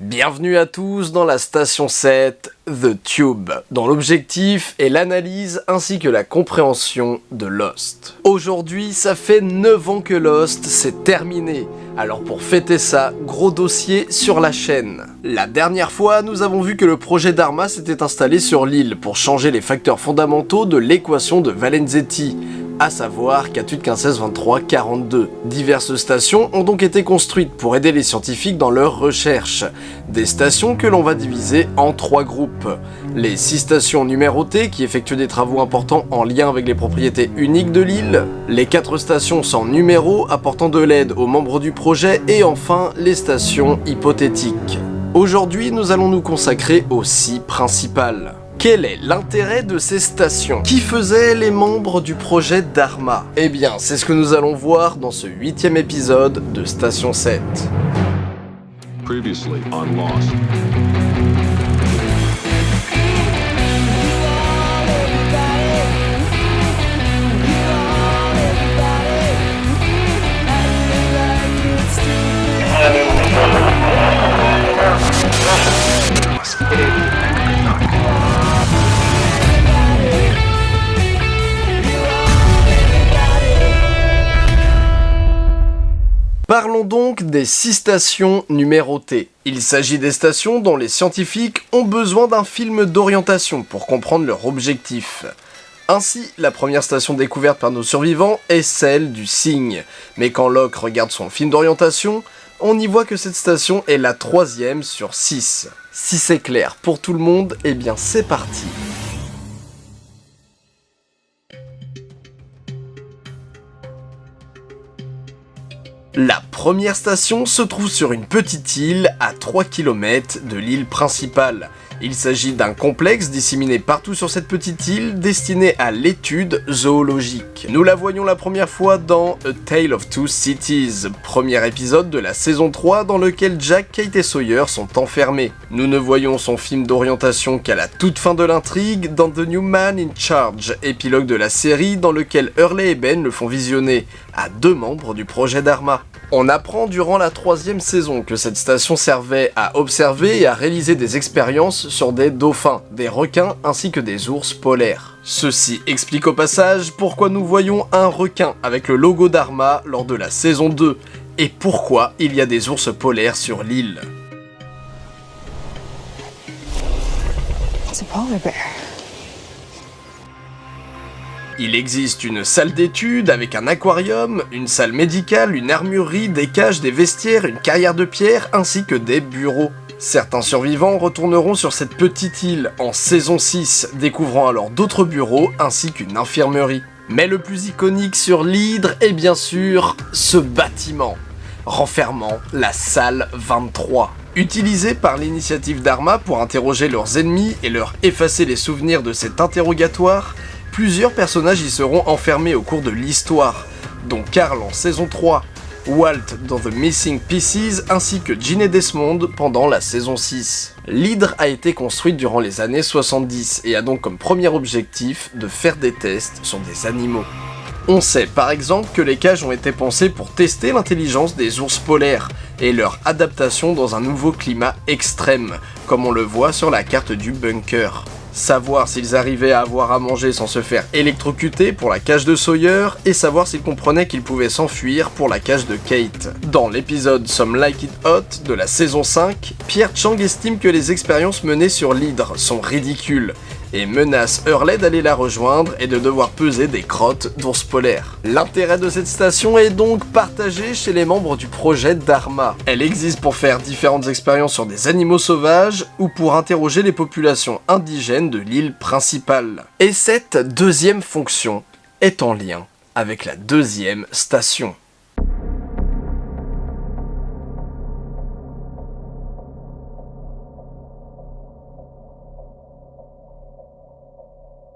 Bienvenue à tous dans la station 7, The Tube, dont l'objectif est l'analyse ainsi que la compréhension de Lost. Aujourd'hui, ça fait 9 ans que Lost s'est terminé, alors pour fêter ça, gros dossier sur la chaîne. La dernière fois, nous avons vu que le projet Dharma s'était installé sur l'île pour changer les facteurs fondamentaux de l'équation de Valenzetti, à savoir 48, 15, 16, 23, 42. Diverses stations ont donc été construites pour aider les scientifiques dans leurs recherches. Des stations que l'on va diviser en trois groupes. Les six stations numérotées qui effectuent des travaux importants en lien avec les propriétés uniques de l'île, les quatre stations sans numéro apportant de l'aide aux membres du projet et enfin les stations hypothétiques. Aujourd'hui, nous allons nous consacrer aux six principales. Quel est l'intérêt de ces stations? Qui faisaient les membres du projet Dharma Eh bien, c'est ce que nous allons voir dans ce huitième épisode de Station 7. Previously on Lost. Parlons donc des six stations numérotées. Il s'agit des stations dont les scientifiques ont besoin d'un film d'orientation pour comprendre leur objectif. Ainsi, la première station découverte par nos survivants est celle du cygne. Mais quand Locke regarde son film d'orientation, on y voit que cette station est la troisième sur 6. Si c'est clair pour tout le monde, eh bien c'est parti. La première station se trouve sur une petite île à 3 km de l'île principale. Il s'agit d'un complexe disséminé partout sur cette petite île destiné à l'étude zoologique. Nous la voyons la première fois dans A Tale of Two Cities, premier épisode de la saison 3 dans lequel Jack, Kate et Sawyer sont enfermés. Nous ne voyons son film d'orientation qu'à la toute fin de l'intrigue dans The New Man in Charge, épilogue de la série dans lequel Hurley et Ben le font visionner à deux membres du projet Dharma. On apprend durant la troisième saison que cette station servait à observer et à réaliser des expériences sur des dauphins, des requins ainsi que des ours polaires. Ceci explique au passage pourquoi nous voyons un requin avec le logo d'Arma lors de la saison 2 et pourquoi il y a des ours polaires sur l'île. Il existe une salle d'études avec un aquarium, une salle médicale, une armurerie, des cages, des vestiaires, une carrière de pierre ainsi que des bureaux. Certains survivants retourneront sur cette petite île en saison 6, découvrant alors d'autres bureaux ainsi qu'une infirmerie. Mais le plus iconique sur l'hydre est bien sûr ce bâtiment, renfermant la salle 23. Utilisée par l'initiative d'Arma pour interroger leurs ennemis et leur effacer les souvenirs de cet interrogatoire, plusieurs personnages y seront enfermés au cours de l'histoire, dont Carl en saison 3, Walt dans The Missing Pieces ainsi que Ginny Desmond pendant la saison 6. L'hydre a été construite durant les années 70 et a donc comme premier objectif de faire des tests sur des animaux. On sait par exemple que les cages ont été pensées pour tester l'intelligence des ours polaires et leur adaptation dans un nouveau climat extrême, comme on le voit sur la carte du bunker savoir s'ils arrivaient à avoir à manger sans se faire électrocuter pour la cage de Sawyer, et savoir s'ils comprenaient qu'ils pouvaient s'enfuir pour la cage de Kate. Dans l'épisode Some Like It Hot de la saison 5, Pierre Chang estime que les expériences menées sur l'hydre sont ridicules, et menace Hurley d'aller la rejoindre et de devoir peser des crottes d'ours polaires. L'intérêt de cette station est donc partagé chez les membres du projet Dharma. Elle existe pour faire différentes expériences sur des animaux sauvages ou pour interroger les populations indigènes de l'île principale. Et cette deuxième fonction est en lien avec la deuxième station.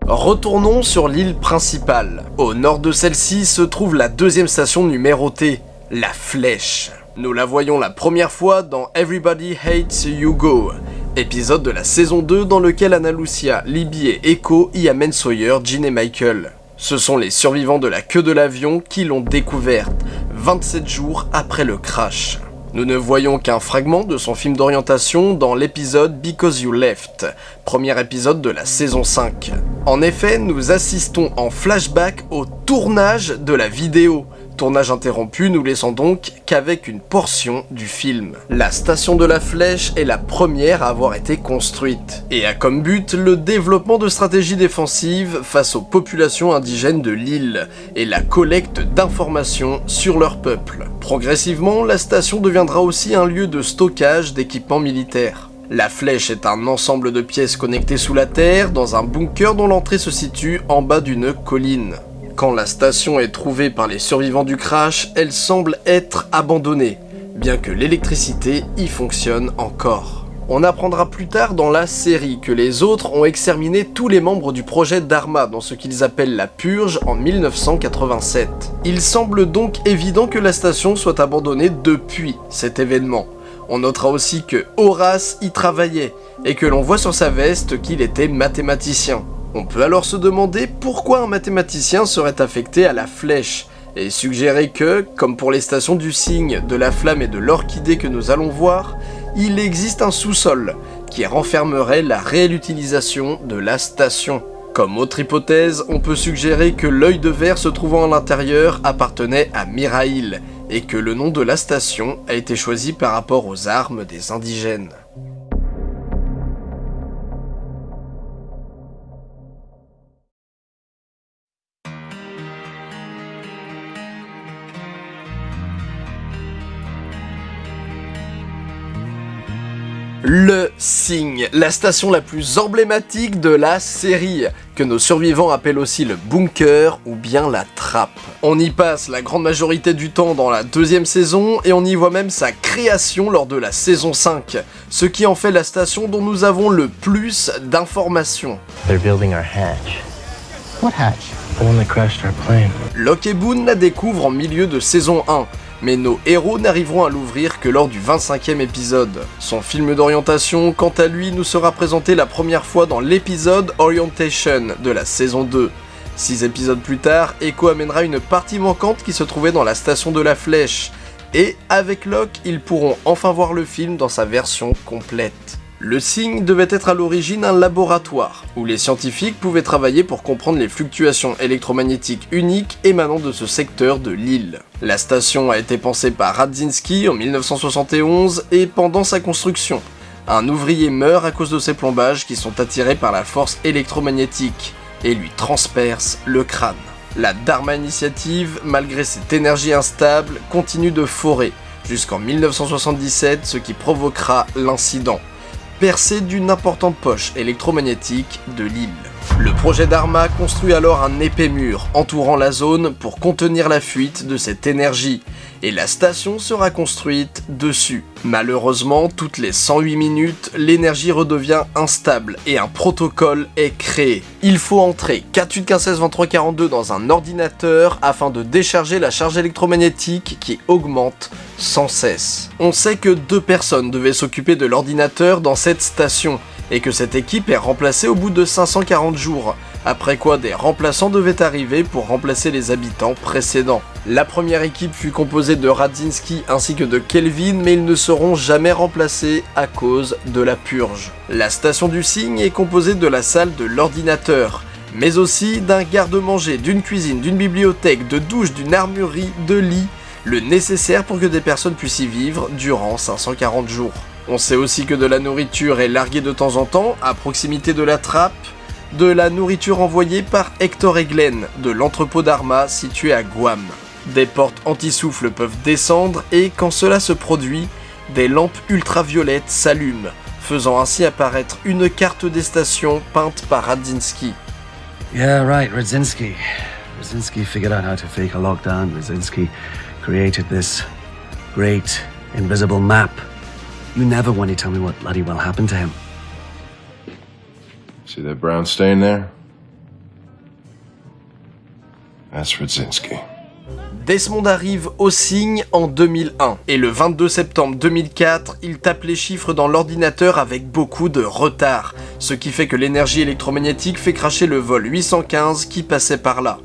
Retournons sur l'île principale. Au nord de celle-ci se trouve la deuxième station numérotée, la Flèche. Nous la voyons la première fois dans Everybody Hates Hugo, épisode de la saison 2 dans lequel Anna Lucia, Libby et Echo y amènent Sawyer, Jean et Michael. Ce sont les survivants de la queue de l'avion qui l'ont découverte, 27 jours après le crash. Nous ne voyons qu'un fragment de son film d'orientation dans l'épisode Because You Left, premier épisode de la saison 5. En effet, nous assistons en flashback au tournage de la vidéo, Tournage interrompu, nous laissons donc qu'avec une portion du film. La station de la Flèche est la première à avoir été construite, et a comme but le développement de stratégies défensives face aux populations indigènes de l'île, et la collecte d'informations sur leur peuple. Progressivement, la station deviendra aussi un lieu de stockage d'équipements militaires. La flèche est un ensemble de pièces connectées sous la terre dans un bunker dont l'entrée se situe en bas d'une colline. Quand la station est trouvée par les survivants du crash, elle semble être abandonnée, bien que l'électricité y fonctionne encore. On apprendra plus tard dans la série que les autres ont exterminé tous les membres du projet Dharma dans ce qu'ils appellent la Purge en 1987. Il semble donc évident que la station soit abandonnée depuis cet événement. On notera aussi que Horace y travaillait, et que l'on voit sur sa veste qu'il était mathématicien. On peut alors se demander pourquoi un mathématicien serait affecté à la flèche, et suggérer que, comme pour les stations du cygne, de la flamme et de l'orchidée que nous allons voir, il existe un sous-sol qui renfermerait la réelle utilisation de la station. Comme autre hypothèse, on peut suggérer que l'œil de verre se trouvant à l'intérieur appartenait à Mirail, et que le nom de la station a été choisi par rapport aux armes des indigènes. Signe, la station la plus emblématique de la série, que nos survivants appellent aussi le bunker ou bien la trappe. On y passe la grande majorité du temps dans la deuxième saison et on y voit même sa création lors de la saison 5, ce qui en fait la station dont nous avons le plus d'informations. Locke et Boone la découvrent en milieu de saison 1, mais nos héros n'arriveront à l'ouvrir que lors du 25e épisode. Son film d'orientation, quant à lui, nous sera présenté la première fois dans l'épisode Orientation de la saison 2. Six épisodes plus tard, Echo amènera une partie manquante qui se trouvait dans la station de la Flèche, et avec Locke, ils pourront enfin voir le film dans sa version complète. Le signe devait être à l'origine un laboratoire, où les scientifiques pouvaient travailler pour comprendre les fluctuations électromagnétiques uniques émanant de ce secteur de l'île. La station a été pensée par Radzinski en 1971 et pendant sa construction. Un ouvrier meurt à cause de ses plombages qui sont attirés par la force électromagnétique et lui transpercent le crâne. La Dharma Initiative, malgré cette énergie instable, continue de forer jusqu'en 1977, ce qui provoquera l'incident percé d'une importante poche électromagnétique de l'île. Le projet d'Arma construit alors un épais mur entourant la zone pour contenir la fuite de cette énergie, et la station sera construite dessus. Malheureusement, toutes les 108 minutes, l'énergie redevient instable et un protocole est créé. Il faut entrer 4815162342 dans un ordinateur afin de décharger la charge électromagnétique qui augmente sans cesse. On sait que deux personnes devaient s'occuper de l'ordinateur dans cette station, et que cette équipe est remplacée au bout de 540 jours, après quoi des remplaçants devaient arriver pour remplacer les habitants précédents. La première équipe fut composée de Radzinski ainsi que de Kelvin, mais ils ne seront jamais remplacés à cause de la purge. La station du cygne est composée de la salle de l'ordinateur, mais aussi d'un garde-manger, d'une cuisine, d'une bibliothèque, de douche, d'une armurerie, de lits, le nécessaire pour que des personnes puissent y vivre durant 540 jours. On sait aussi que de la nourriture est larguée de temps en temps à proximité de la trappe, de la nourriture envoyée par Hector et de l'entrepôt d'Arma situé à Guam. Des portes anti-souffle peuvent descendre et quand cela se produit, des lampes ultraviolettes s'allument, faisant ainsi apparaître une carte des stations peinte par Radzinski. Yeah, right, Radzinski. Radzinski figured out how to fake a lockdown. Radzinski created this great invisible map You never want to tell me what bloody well happened to him. See that brown stain there? That's Radzinski. Desmond arrive au signe en 2001, et le 22 septembre 2004, il tape les chiffres dans l'ordinateur avec beaucoup de retard, ce qui fait que l'énergie électromagnétique fait cracher le vol 815 qui passait par là.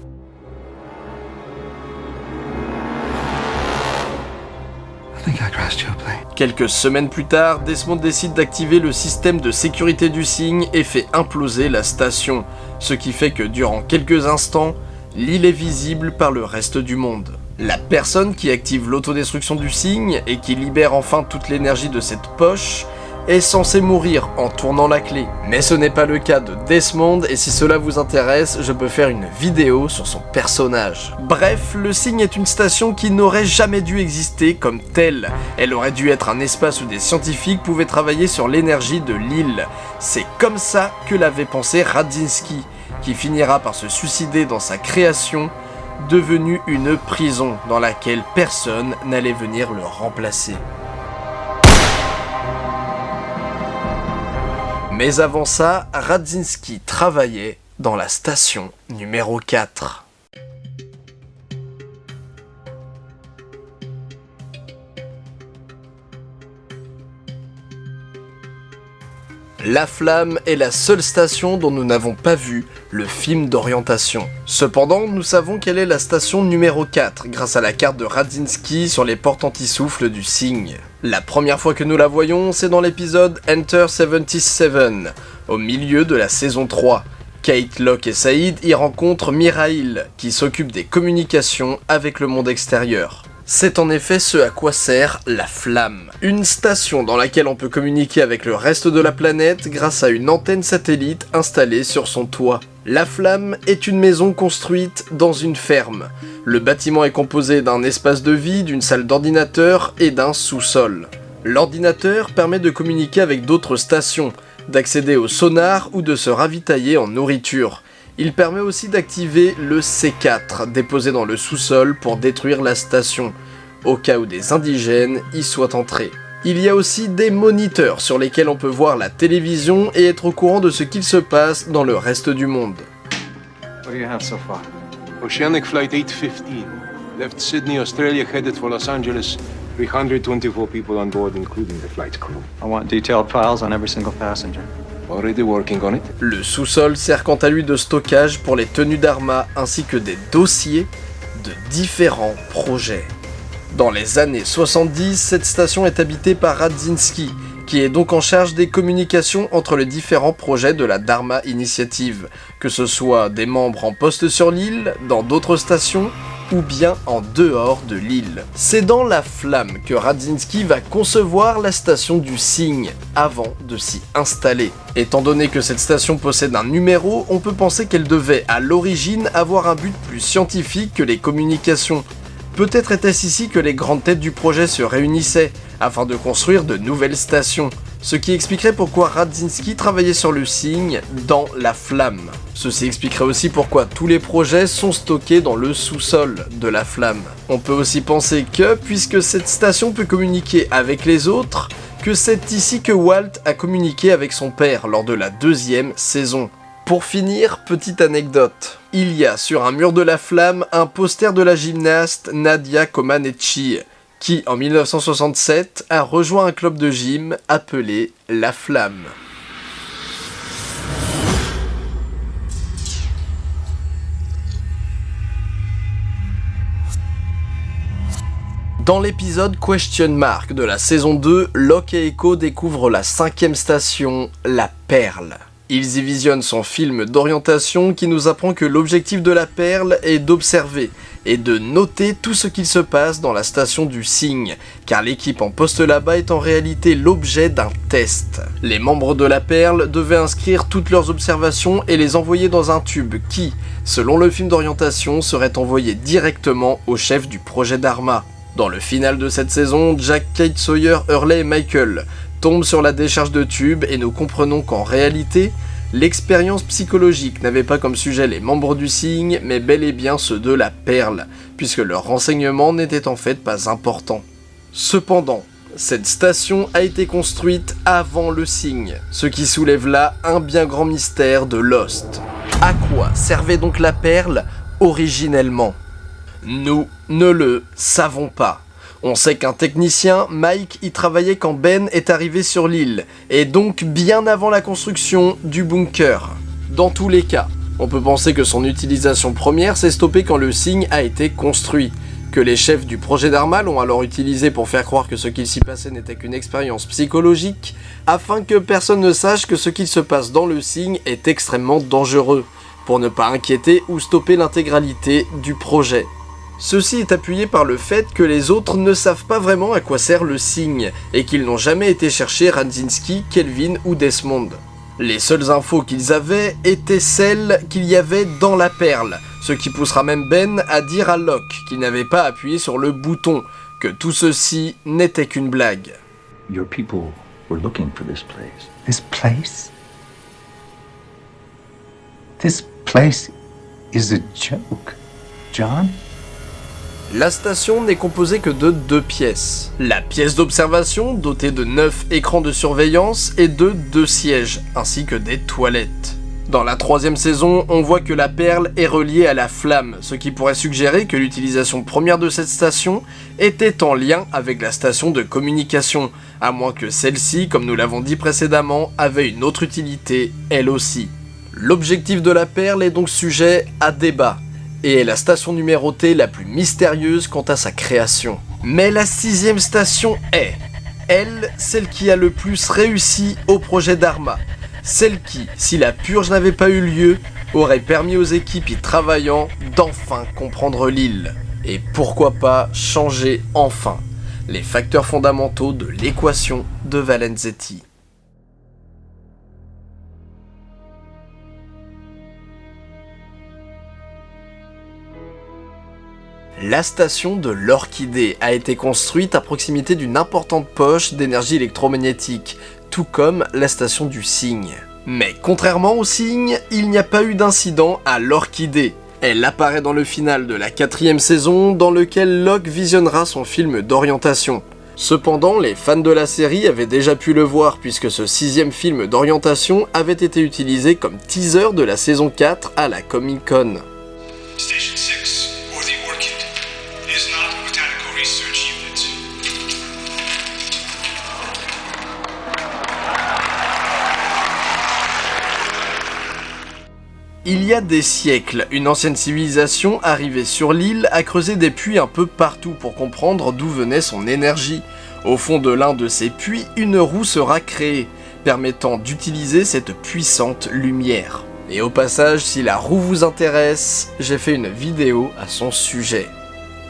Quelques semaines plus tard, Desmond décide d'activer le système de sécurité du signe et fait imploser la station, ce qui fait que durant quelques instants, l'île est visible par le reste du monde. La personne qui active l'autodestruction du signe et qui libère enfin toute l'énergie de cette poche est censée mourir en tournant la clé. Mais ce n'est pas le cas de Desmond et si cela vous intéresse, je peux faire une vidéo sur son personnage. Bref, le signe est une station qui n'aurait jamais dû exister comme telle. Elle aurait dû être un espace où des scientifiques pouvaient travailler sur l'énergie de l'île. C'est comme ça que l'avait pensé Radzinski, qui finira par se suicider dans sa création devenue une prison dans laquelle personne n'allait venir le remplacer. Mais avant ça, Radzinski travaillait dans la station numéro 4. La Flamme est la seule station dont nous n'avons pas vu le film d'orientation. Cependant, nous savons quelle est la station numéro 4 grâce à la carte de Radzinski sur les portes anti-souffle du cygne. La première fois que nous la voyons, c'est dans l'épisode Enter 77, au milieu de la saison 3. Kate, Locke et Saïd y rencontrent Mirail, qui s'occupe des communications avec le monde extérieur. C'est en effet ce à quoi sert la flamme. Une station dans laquelle on peut communiquer avec le reste de la planète grâce à une antenne satellite installée sur son toit. La flamme est une maison construite dans une ferme. Le bâtiment est composé d'un espace de vie, d'une salle d'ordinateur et d'un sous-sol. L'ordinateur permet de communiquer avec d'autres stations, d'accéder au sonar ou de se ravitailler en nourriture. Il permet aussi d'activer le C4, déposé dans le sous-sol pour détruire la station, au cas où des indigènes y soient entrés. Il y a aussi des moniteurs sur lesquels on peut voir la télévision et être au courant de ce qu'il se passe dans le reste du monde. What do you have so far? Oceanic Flight 815 left Sydney, Australia, headed for Los Angeles. 324 people on board, including the flight crew. I want detailed files on every single passenger. Le sous-sol sert quant à lui de stockage pour les tenues d'Arma ainsi que des dossiers de différents projets. Dans les années 70, cette station est habitée par Radzinski, qui est donc en charge des communications entre les différents projets de la Dharma Initiative, que ce soit des membres en poste sur l'île, dans d'autres stations, ou bien en dehors de l'île. C'est dans la flamme que Radzinski va concevoir la station du cygne avant de s'y installer. Étant donné que cette station possède un numéro, on peut penser qu'elle devait à l'origine avoir un but plus scientifique que les communications. Peut-être était-ce ici que les grandes têtes du projet se réunissaient, afin de construire de nouvelles stations, ce qui expliquerait pourquoi Radzinski travaillait sur le cygne dans la flamme. Ceci expliquerait aussi pourquoi tous les projets sont stockés dans le sous-sol de la flamme. On peut aussi penser que, puisque cette station peut communiquer avec les autres, que c'est ici que Walt a communiqué avec son père lors de la deuxième saison. Pour finir, petite anecdote. Il y a sur un mur de la flamme un poster de la gymnaste Nadia Comaneci, qui en 1967 a rejoint un club de gym appelé La Flamme. Dans l'épisode Question Mark de la saison 2, Locke et Echo découvrent la cinquième station, la Perle. Ils y visionnent son film d'orientation qui nous apprend que l'objectif de la perle est d'observer et de noter tout ce qu'il se passe dans la station du cygne, car l'équipe en poste là-bas est en réalité l'objet d'un test. Les membres de la perle devaient inscrire toutes leurs observations et les envoyer dans un tube qui, selon le film d'orientation, serait envoyé directement au chef du projet d'Arma. Dans le final de cette saison, Jack, Kate Sawyer, Hurley et Michael tombent sur la décharge de tube et nous comprenons qu'en réalité, l'expérience psychologique n'avait pas comme sujet les membres du cygne, mais bel et bien ceux de la perle, puisque leur renseignement n'était en fait pas important. Cependant, cette station a été construite avant le cygne, ce qui soulève là un bien grand mystère de Lost. À quoi servait donc la perle originellement? Nous ne le savons pas. On sait qu'un technicien, Mike, y travaillait quand Ben est arrivé sur l'île, et donc bien avant la construction du bunker. Dans tous les cas, on peut penser que son utilisation première s'est stoppée quand le signe a été construit, que les chefs du projet Dharma l'ont alors utilisé pour faire croire que ce qu'il s'y passait n'était qu'une expérience psychologique, afin que personne ne sache que ce qu'il se passe dans le signe est extrêmement dangereux, pour ne pas inquiéter ou stopper l'intégralité du projet. Ceci est appuyé par le fait que les autres ne savent pas vraiment à quoi sert le signe, et qu'ils n'ont jamais été chercher Radzinski, Kelvin ou Desmond. Les seules infos qu'ils avaient étaient celles qu'il y avait dans la perle, ce qui poussera même Ben à dire à Locke qu'il n'avait pas appuyé sur le bouton, que tout ceci n'était qu'une blague. Your people were looking for this place. This place? This place is a joke, John? La station n'est composée que de deux pièces. La pièce d'observation, dotée de 9 écrans de surveillance et de deux sièges, ainsi que des toilettes. Dans la troisième saison, on voit que la perle est reliée à la flamme, ce qui pourrait suggérer que l'utilisation première de cette station était en lien avec la station de communication, à moins que celle-ci, comme nous l'avons dit précédemment, avait une autre utilité, elle aussi. L'objectif de la perle est donc sujet à débat, et est la station numérotée la plus mystérieuse quant à sa création. Mais la sixième station est, elle, celle qui a le plus réussi au projet Dharma. Celle qui, si la purge n'avait pas eu lieu, aurait permis aux équipes y travaillant d'enfin comprendre l'île. Et pourquoi pas changer enfin les facteurs fondamentaux de l'équation de Valenzetti. La station de l'Orchidée a été construite à proximité d'une importante poche d'énergie électromagnétique, tout comme la station du Cygne. Mais contrairement au Cygne, il n'y a pas eu d'incident à l'Orchidée. Elle apparaît dans le final de la quatrième saison, dans lequel Locke visionnera son film d'orientation. Cependant, les fans de la série avaient déjà pu le voir puisque ce sixième film d'orientation avait été utilisé comme teaser de la saison 4 à la Comic Con. Station 6, Il y a des siècles, une ancienne civilisation arrivée sur l'île a creusé des puits un peu partout pour comprendre d'où venait son énergie. Au fond de l'un de ces puits, une roue sera créée, permettant d'utiliser cette puissante lumière. Et au passage, si la roue vous intéresse, j'ai fait une vidéo à son sujet.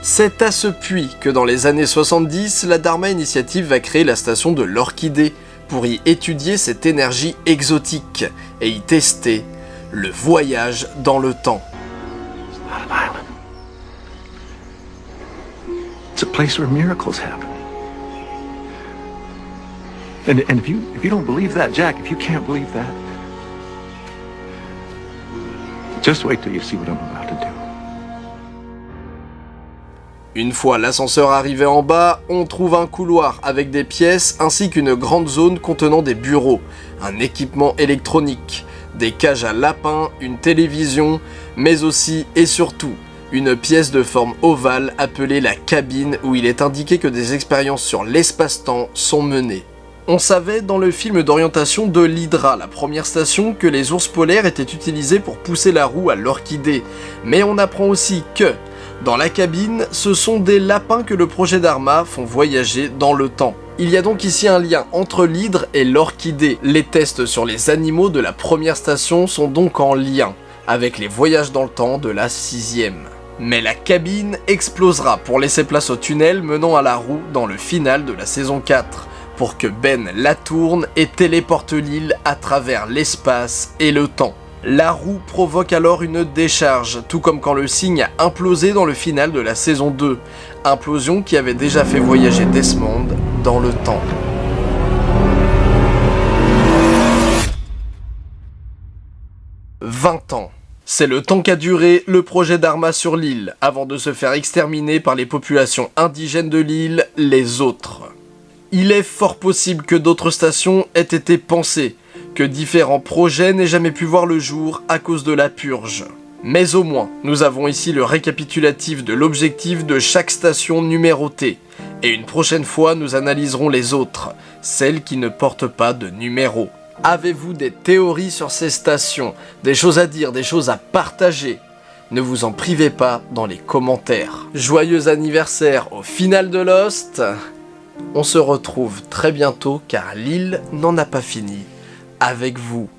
C'est à ce puits que dans les années 70, la Dharma Initiative va créer la station de l'Orchidée pour y étudier cette énergie exotique et y tester le voyage dans le temps. It's a place where miracles happen. And, and if you if you don't believe that, Jack, if you can't believe that, just wait till you see what I'm about to do. Une fois l'ascenseur arrivé en bas, on trouve un couloir avec des pièces ainsi qu'une grande zone contenant des bureaux, un équipement électronique, des cages à lapins, une télévision, mais aussi et surtout une pièce de forme ovale appelée la cabine où il est indiqué que des expériences sur l'espace-temps sont menées. On savait dans le film d'orientation de l'Hydra, la première station, que les ours polaires étaient utilisés pour pousser la roue à l'orchidée, mais on apprend aussi que, dans la cabine, ce sont des lapins que le projet Dharma font voyager dans le temps. Il y a donc ici un lien entre l'hydre et l'orchidée. Les tests sur les animaux de la première station sont donc en lien avec les voyages dans le temps de la sixième. Mais la cabine explosera pour laisser place au tunnel menant à la roue dans le final de la saison 4, pour que Ben la tourne et téléporte l'île à travers l'espace et le temps. La roue provoque alors une décharge, tout comme quand le signe a implosé dans le final de la saison 2, implosion qui avait déjà fait voyager Desmond dans le temps. « 20 ans. C'est le temps qu'a duré le projet d'Arma sur l'île, avant de se faire exterminer par les populations indigènes de l'île, les autres. Il est fort possible que d'autres stations aient été pensées, que différents projets n'aient jamais pu voir le jour à cause de la purge. Mais au moins, nous avons ici le récapitulatif de l'objectif de chaque station numérotée, et une prochaine fois nous analyserons les autres, celles qui ne portent pas de numéro. Avez-vous des théories sur ces stations? Des choses à dire, des choses à partager? Ne vous en privez pas dans les commentaires. Joyeux anniversaire au final de Lost On se retrouve très bientôt car l'île n'en a pas fini. Avec vous,